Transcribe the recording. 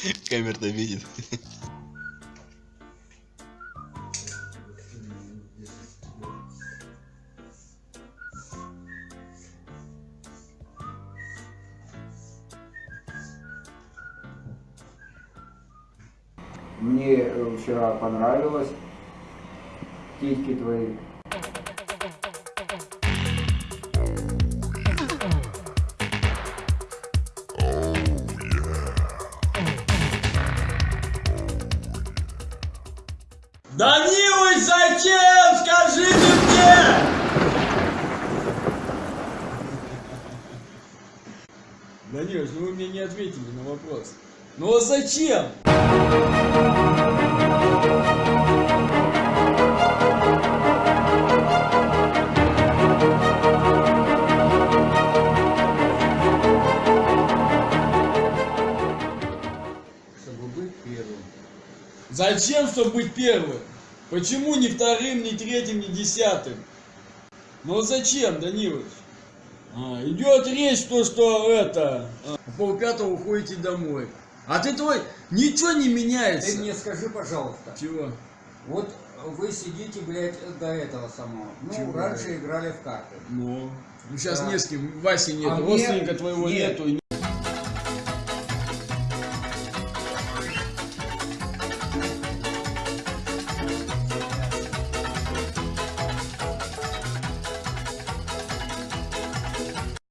Камера-то видит. Мне э, вчера понравилось титьки твои. Данилыч, зачем? Скажите мне! Данилыч, ну вы мне не ответили на вопрос. Ну а зачем? Зачем, чтобы быть первым? Почему не вторым, не третьим, не десятым? Ну а зачем, Данилович? А, идет речь то, что это, а, пол пятого уходите домой. А ты твой ничего не меняется. Ты мне скажи, пожалуйста, Чего? вот вы сидите, блядь, до этого самого. Ну, Чего, раньше блядь? играли в карты. Ну, ну сейчас Да. не с кем, Васи нету, А мне- родственника твоего нет. нету.